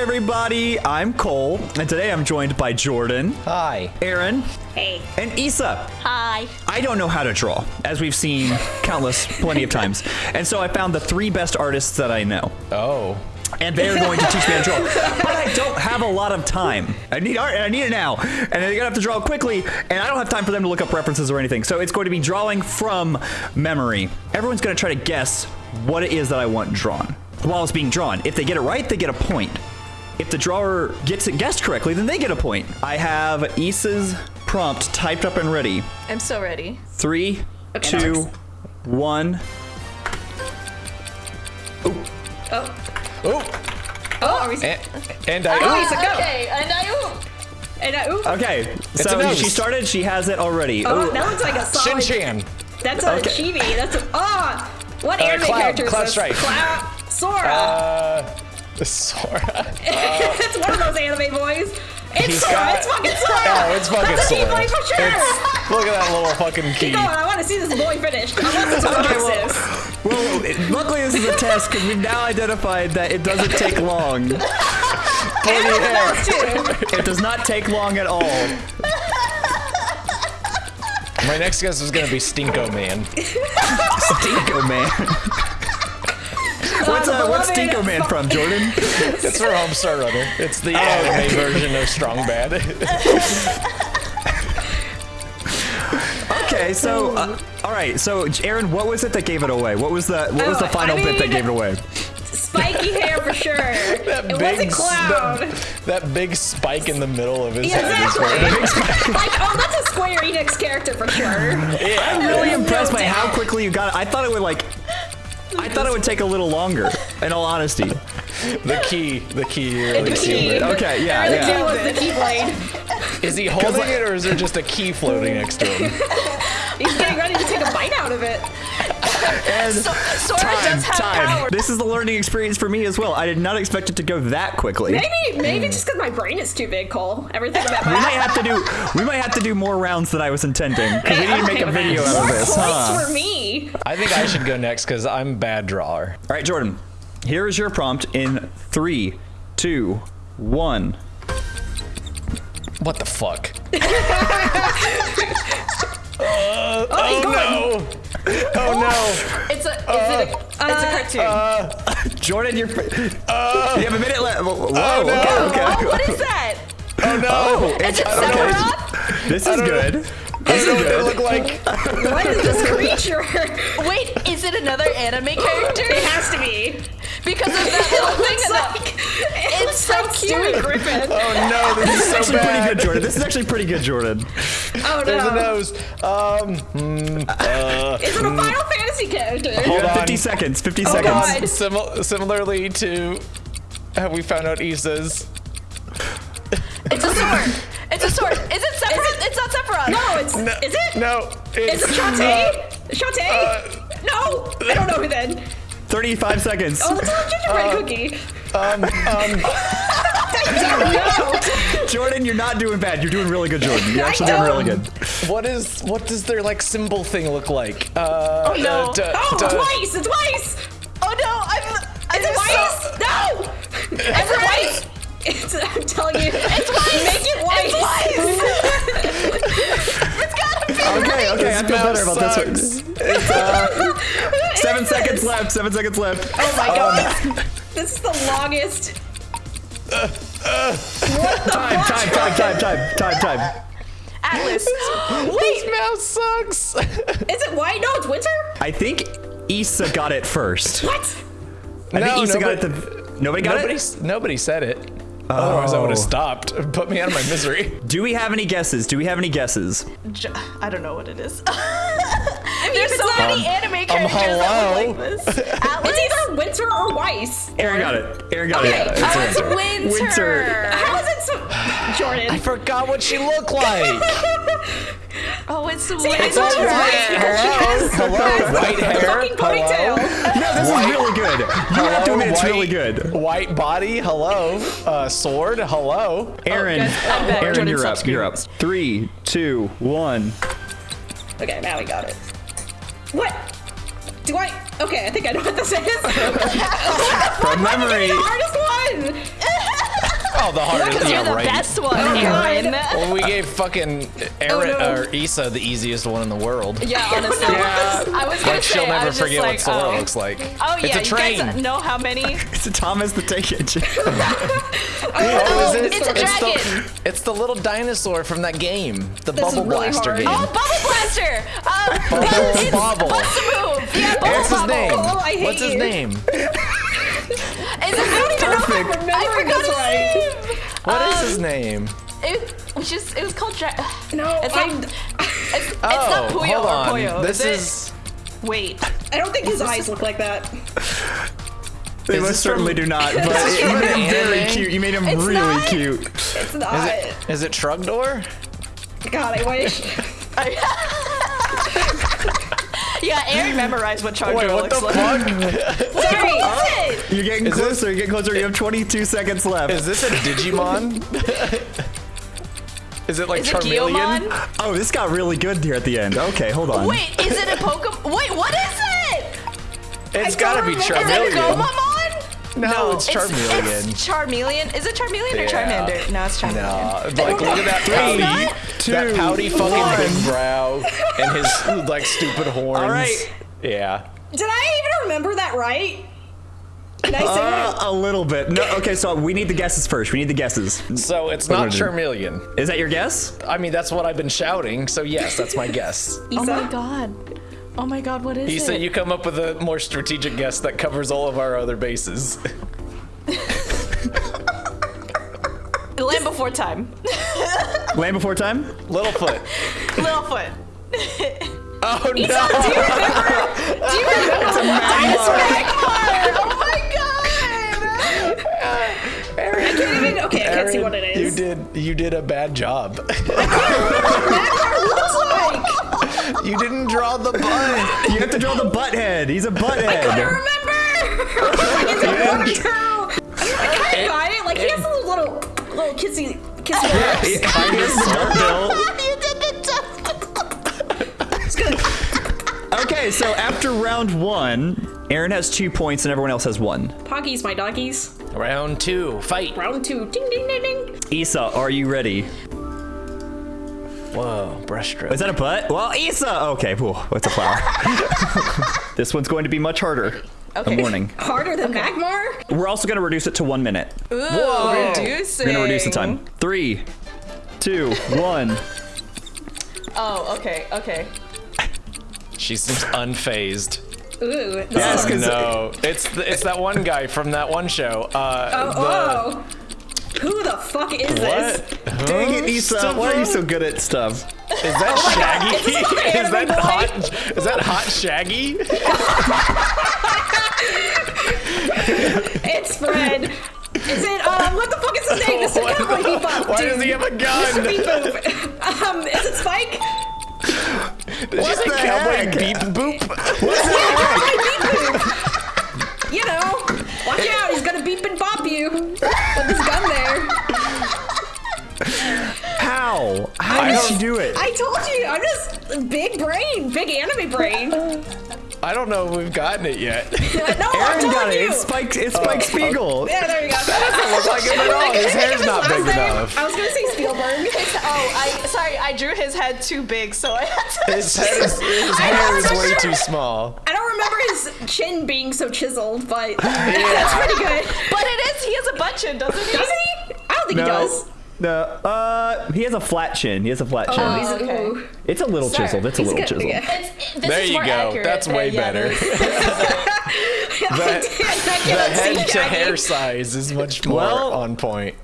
everybody. I'm Cole, and today I'm joined by Jordan, Hi. Aaron, Hey. and Issa. Hi. I don't know how to draw, as we've seen countless plenty of times. And so I found the three best artists that I know. Oh. And they're going to teach me how to draw. But I don't have a lot of time. I need art and I need it now. And they're gonna have to draw quickly, and I don't have time for them to look up references or anything. So it's going to be drawing from memory. Everyone's gonna try to guess what it is that I want drawn while it's being drawn. If they get it right, they get a point. If the drawer gets it guessed correctly, then they get a point. I have Issa's prompt typed up and ready. I'm so ready. Three, Okay, two, one. Oh. Oh. Oh, are we? And, and I. Oh, Issa, go. Okay, and I oop. And I, ooh. Okay, a so she started. She has it already. Oh, Ooh. that looks like a solid... Shin Chan. That's a Okay. chibi. That's a. Ah! what Uh, anime Cloud- character is Cloud this? Strife. Cloud. Sora. Uh. Sora. it's one of those anime boys. It's Sora. got- it's fucking Sora. Oh, it's fucking That's a Sora. Keyblade for sure. It's- look at that little fucking key. Keep going. I want to see this boy finish. I want this to Okay, okay, well- Well, it- luckily this is a test because we've now identified that it doesn't take long. Those two. It does not take long at all. My next guess is gonna be Stinko Man. Stinko Man. What's, uh, what's beloved Man from, Jordan? It's for Homestar Runner. It's the anime version of Strong Bad. Okay, so uh, all right. So Aaron, what was it that gave it away? What was the what was Oh, the final I bit that gave it away? Spiky hair for sure. that it big wasn't s- Cloud. That, that big spike in the middle of his Yeah, head. exactly. like, oh, that's a Square Enix character for sure. I'm really No impressed by how quickly you got it. I thought it would like. I thought it would take a little longer. In all honesty. The key. The key really The sealed key. it. Okay, yeah, The yeah. key was the Keyblade. Is he holding it or is there just a key floating next to him? He's getting ready to take a bite out of it. And So, Sora time, does have time. power. This is the learning experience for me as well. I did not expect it to go that quickly. Maybe, maybe just because my brain is too big, Cole. Everything about We might have to do we might have to do more rounds than I was intending because we need to make a video out of More this. points Huh? for me. I think I should go next because I'm bad drawer. All right, Jordan. Here is your prompt in three, two, one. What the fuck? Oh, oh, oh, he's going. No! Oh no! It's a, is it a, uh, it's a uh, cartoon. Uh, Jordan, you're. you have a minute left. Whoa, Oh, no. okay, okay. oh, what is that? Oh no! Oh, Is it I. Sephiroth? This is don't know. Good. I This is know good. look like. What is this creature? Wait, is it another anime character? it has to be. Because of that little thing It's in like, the, it looks so like cute. Stewie Griffin. Oh no! This This is is so actually pretty good, Jordan. This is actually pretty good, Jordan. Oh no. There's a nose. Um. hmm, uh, Is it a Final Fantasy character? Hold on. 50 seconds. 50 Oh, seconds. God. Simil- similarly to have we found out Issa's. it's a sword. It's a sword. Is it Sephiroth? It's not Sephiroth. No, it's. No, Is it? No. Is It's it Shantae? Shantae? no, I don't know who then. 35 seconds. Oh, it's a gingerbread cookie. um. Um. I don't know. Jordan, you're not doing bad. You're doing really good, Jordan. You're I actually doing know. really good. What is? What does their like symbol thing look like? Uh, Oh, no. uh, d- Oh, d- twice! It's twice! Oh no, I'm. Is it I'm twice? No! Is it twice? I'm telling you. It's twice. Make it white. It's gotta be. Okay, okay. I feel mouse better about this one. It's, uh, seven seconds left. Seven seconds left. Oh my god. This is the longest. what the Time, time, time, time, time, time, time. Atlas. Wait, This mouse sucks. Is it white? No, it's winter? I think Issa got it first. What? I No, think Issa got it. nobody- The, nobody got nobody, it. nobody said it. Otherwise, I would Oh. have stopped. Put me out of my misery. Do we have any guesses? Do we have any guesses? J- I don't know what it is. mean, There's so it's many not- anime um, characters that look like this. Atlas. It's either winter or Weiss. Aaron got it. Aaron got Okay. it. Oh, It's uh, it's Aaron. winter. Winter. How is it so. Jordan. I forgot what she looked like. Oh, it's See, I winter. told you Weiss because Hello, white hair. fucking ponytail. No, this is really good. You have to admit it's really good. White body, hello. Uh, sword, hello. Aaron, guys, Aaron, Jordan, you're up. You're up. Three, two, one. Okay, now we got it. What? Do I? Okay, I think I know what this is. From Why did you give me memory. the hardest one. Oh, the hardest. Because Yeah, you're the right. best one, Oh, Aaron. Well, we gave fucking Aaron Oh, no. or Issa the easiest one in the world. Yeah, honestly. Yeah. I was gonna Like say, she'll I never was forget like, what Sora oh. looks like. Oh yeah, it's a train. you guys know how many? It's a Thomas the Tank Engine. Oh, is it? it's a It's dragon. the, it's the little dinosaur from that game, the This Bubble really Blaster hard. game. Oh, Bubble Blaster! Uh, Bubble it's Bobble. Bust-a-Move! Yeah, Bubble What's his name? Oh, I hate What's his you. name? Is it I don't even know if I'm Perfect. remembering this right. What is Um, his name? It was just, it was called Dra- No, It's I, not, it's, it's Oh, not Puyo hold or on. Poyo. This is, is. Wait. I don't think his eyes look like that. They Is most certainly from- do not. But this you made him very cute. You made him It's really not. cute. It's not. Is it? Is it Trogdor? God, I wish. Yeah, Aaron memorized what Charger Wait, what the looks like. fuck? Sorry. You're getting Is this- closer. You're getting closer. You have 22 seconds left. Is this a Digimon? is it like Is Charmeleon? Guilmon? Oh, this got really good here at the end. Okay, hold on. Wait, is it a Pokemon? Wait, what is it? It's I gotta be remember. Is it a Charmeleon. Gomamon? No, it's Charmeleon. It's Charmeleon. Is it Charmeleon or Charmander? No, it's Charmeleon. No, like look at that pouty, two, that pouty fucking one. big brow and his like stupid horns. All right. Yeah. Did I even remember that right? Can I say Uh, that? a little bit. No, okay, so we need the guesses first. We need the guesses. So it's not did Charmeleon. Is that your guess? I mean, that's what I've been shouting. So yes, that's my guess. Oh my god. Oh my god, what is He it? said you come up with a more strategic guess that covers all of our other bases. Land Before Time. Land Before Time? Littlefoot. Littlefoot. Oh no! Do you remember the dinosaur? oh my god! I can't even. Okay, I can't see what it is. You did. You did a bad job. looks like. you didn't draw the butt. You have to draw the butt head. He's a butt head. I head. remember. It's a water. I kind of got it. Like he has a little little, little kissy kissy lips. Kind of smart bill. you did the job. It's good. Okay, so after round one, Aaron has two points and everyone else has one. Poggies, my doggies. Round two, fight. Round two. Ding ding ding ding. Issa, are you ready? Whoa, brushstroke. Is that a butt? Well, Issa! Okay, whew, it's a flower. this one's going to be much harder. Okay. I'm warning. Harder than Magmar. We're also going to reduce it to one minute. Ooh, Whoa. reducing. We're going to reduce the time. Three, two, one. Oh, okay, okay. She seems unfazed. Ooh. This Yes, is- 'cause- No, it's the, it's that one guy from that one show. Uh, Oh, the, oh. Who the fuck is this? What? Dang it, Huh? Issa. Why are you so good at stuff? Is that Shaggy? It's is that boy. hot? Is that hot Shaggy? It's Fred. Is it, um, what the fuck is his name? Mr. Cowboy the- Bebop. Why dude. does he have a gun? Beep boop. Um, is it Spike? Did you say the cowboy heck? beep boop? You know, watch out, he's gonna beep and bop you with his gun there. How? How I did don't- she do it? I told you, I'm just big brain, big anime brain. I don't know if we've gotten it yet. no, I'm Aaron got it. you. It's Spike. It's Spike Oh, Spiegel. Yeah, there you go. That doesn't look like him at all. His hair's not big enough. I was gonna say Spielberg. Oh, I sorry, I drew his head too big, so I had to. His, head is, his hair is way too small. I don't remember his chin being so chiseled, but that's pretty good. But it is. He has a butt chin, doesn't he? Does he? I don't think he does. No. Uh, he has a flat chin. He has a flat chin. Oh, he's okay. it's a little Sir, chiseled. It's a little good, chiseled. yeah. It's, this There is you go. Accurate. That's way Uh, yeah, better. this is- That, The head to hair size is much more Well- on point.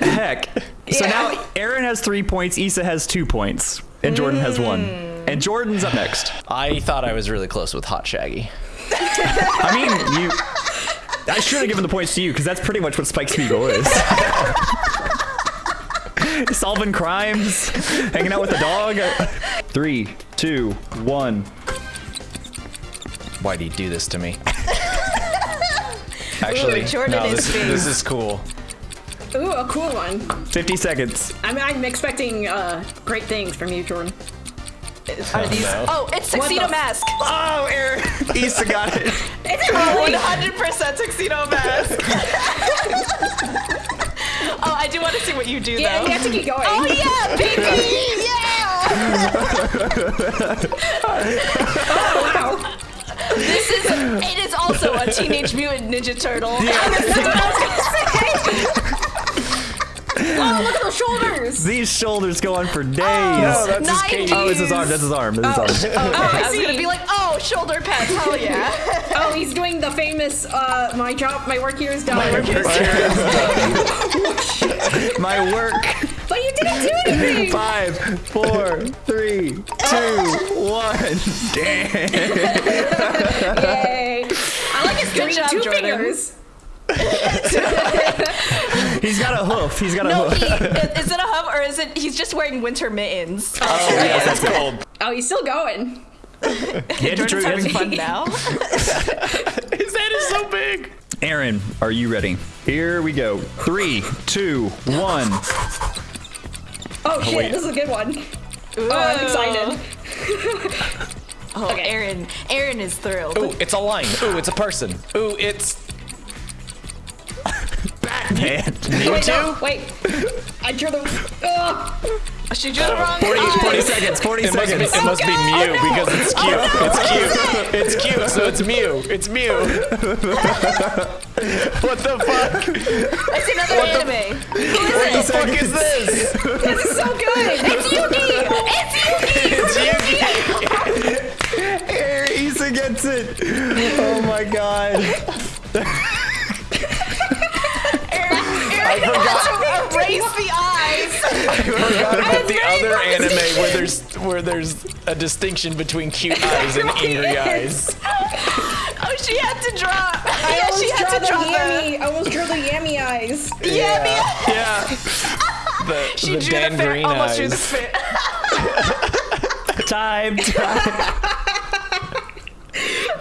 Heck. So Yeah. now Aaron has three points. Issa has two points, and Jordan has one. Mm. And Jordan's up next. I thought I was really close with Hot Shaggy. I mean, you. I should have given the points to you because that's pretty much what Spike Spiegel is. Solving crimes, hanging out with a dog. Three, two, one. Why'd he do this to me? Actually, Jordan no, is this, this is cool. Ooh, a cool one. 50 seconds. I'm, I'm expecting uh, great things from you, Jordan. Are these? no. Oh, it's What tuxedo mask. Oh, Aaron. Issa got it. It's really 100% tuxedo mask. Oh, I do want to see what you do Yeah, though. you have to keep going. Oh yeah, baby! yeah! Oh wow. This is it is also a Teenage Mutant Ninja Turtle. Oh, look at those shoulders. These shoulders go on for days. No, that's his Nine oh, it's his arm. That's his arm. That's his arm. Oh, I I was gonna be like, oh, shoulder pads, hell yeah. Oh, he's doing the famous uh my job my work here is done. My work. But you didn't do anything. Five, four, three, two, one. Damn. Yay. I like his three, job, two Jordan. fingers. He's got a hoof. He's got a No, hoof. he, is it a hoof or is it he's just wearing winter mittens? Oh, yes, that's cold. Oh, he's still going. Yeah, Jordan's having fun now. His head is so big. Aaron, are you ready? Here we go. Three, two, one. Oh, shit, wait. this is a good one. Oh, I'm excited. Oh, okay. Aaron, Aaron is thrilled. Ooh, it's a line. Ooh, it's a person. Ooh, it's Batman. Wait, two? no, wait. I drew the. Ugh. She drew the wrong 40, 40 seconds. 40 It must be, seconds. it must be Oh, Mew no. because it's oh, cute. It's cute. It's cute, so it's Mew. It's Mew. what the fuck? It's another anime. Who is What the it? fuck is this? This is so good. It's Yugi! It's Yugi! It's Yugi. Here, Issa gets it. Oh my god. Aaron, Aaron forgot. had to erase the eyes. I forgot about the other focused. anime where there's where there's a distinction between cute eyes and angry eyes. Oh, she had to draw. I yeah, almost she had drew to the draw the. Yami. I almost drew the Yami eyes. Yeah, yeah. Yeah. The, She the drew Dan the fan. Green Almost eyes. drew the fan. Time. time.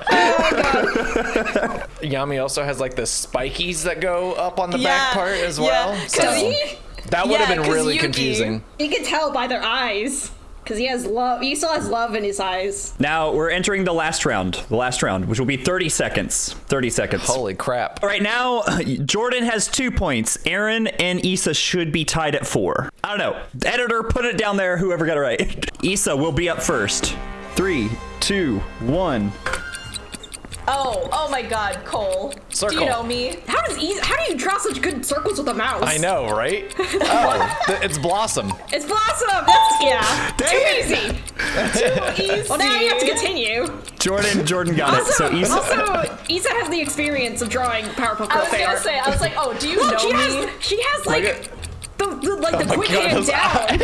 Oh Yami also has like the spikies that go up on the Yeah, back part as well. yeah. well. 'Cause So he, that would have been really Yuki- confusing. you can tell by their eyes. Because he has love. He still has love in his eyes. Now we're entering the last round. The last round, which will be 30 seconds. 30 seconds. Holy crap. All right, now Jordan has two points. Aaron and Issa should be tied at four. I don't know. Editor, put it down there. Whoever got it right. Issa will be up first. Three, two, one. Oh, oh my God, Cole. Do you know me? How does easy, How do you draw such good circles with a mouse? I know, right? Oh, it's Blossom. It's Blossom. That's yeah. Dang Too it. easy. Too easy. Well, now you have to continue. Jordan, Jordan got it. Also, So Issa. also, Issa has the experience of drawing Powerpuff I was fan gonna say, I was like, oh, do you Look, know she me? has she has like Look the, the like the Oh my quick God, hand down.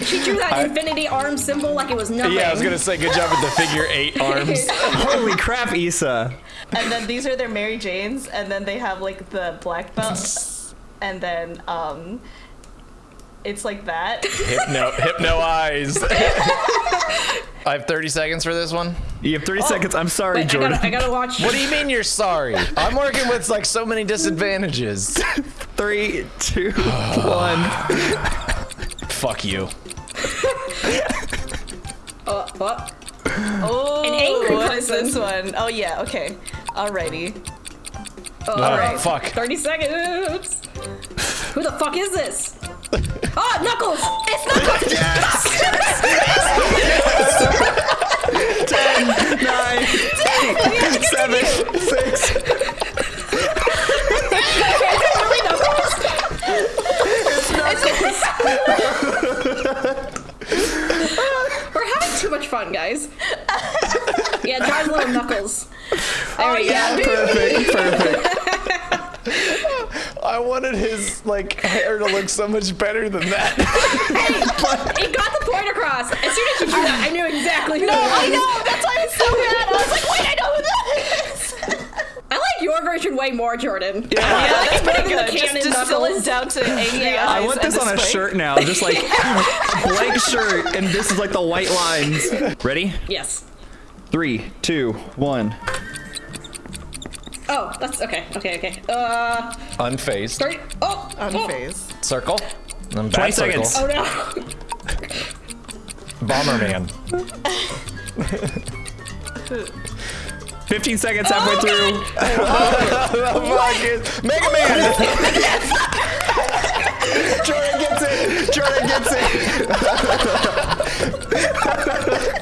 Eyes. She drew that I- infinity arm symbol like it was nothing. Yeah, I was gonna say good job with the figure eight arms. Holy crap, Issa. And then these are their Mary Janes, and then they have like the black belt, and then um, it's like that. Hypno, hypno eyes. I have 30 seconds for this one. You have 30 seconds. I'm sorry, Wait, I Jordan. gotta, I gotta watch. What do you mean you're sorry? I'm working with like so many disadvantages. Three, two, one. Fuck you. Uh, what? Oh, An angry what is this one? Oh yeah, okay, alrighty. Uh, Oh, Alright. fuck. 30 seconds. Who the fuck is this? Oh, Knuckles! It's not. Oh, there we yeah, go. Perfect, perfect. I wanted his like hair to look so much better than that. It got the point across. As soon as you drew that, I knew exactly who No, was. I know. That's why it's so bad. I was like, wait, I know who that is. I like your version way more, Jordan. Yeah, I that's like pretty good. the Just canon distill it down to angry Yeah. eyes. I want this on a spike. shirt now, just like blank shirt, and this is like the white lines. Ready? Yes. Three, two, one. Oh, that's okay. Okay, okay. Uh, Unfazed. 30. Oh, oh. Unfazed. Circle. And 20 back circle. seconds. Oh no. Bomberman. 15 seconds halfway through. the fuck is Mega Man? Jordan gets it. Jordan gets it.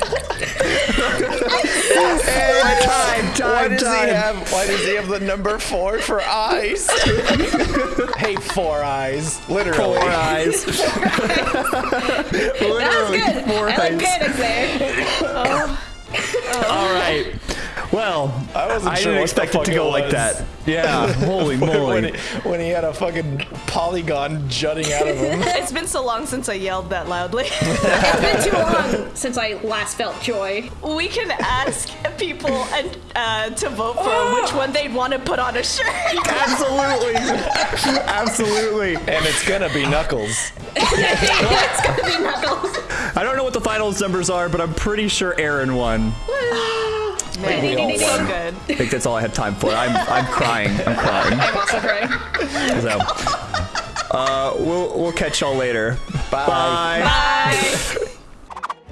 Hey, time, Why time, does he have? Why does he have the number four for eyes? hey, four eyes. Literally. Four eyes. That was good. four I like eyes. panic there. All right. Well, I wasn't I sure didn't what expect the it to fuck go it like that. Yeah. Holy when, moly. he, when he had a fucking polygon jutting out of him. It's been so long since I yelled that loudly. It's been too long since I last felt joy. we can ask people and uh, to vote for which one they'd want to put on a shirt. Absolutely. Absolutely. and it's gonna be Knuckles. it's gonna be Knuckles. I don't know what the finals numbers are, but I'm pretty sure Aaron won. Man, we all so won. good. I think that's all I had time for. I'm I'm crying. I'm crying. I'm also crying. So, uh, we'll we'll catch y'all later. Bye. Bye. Bye.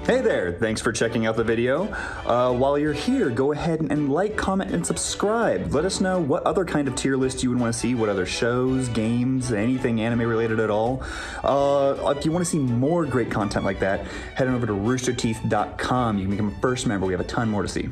Hey there, thanks for checking out the video. Uh, while you're here, go ahead and like, comment, and subscribe. Let us know what other kind of tier list you would want to see, what other shows, games, anything anime related at all. Uh, if you want to see more great content like that, head on over to roosterteeth.com. You can become a first member. We have a ton more to see.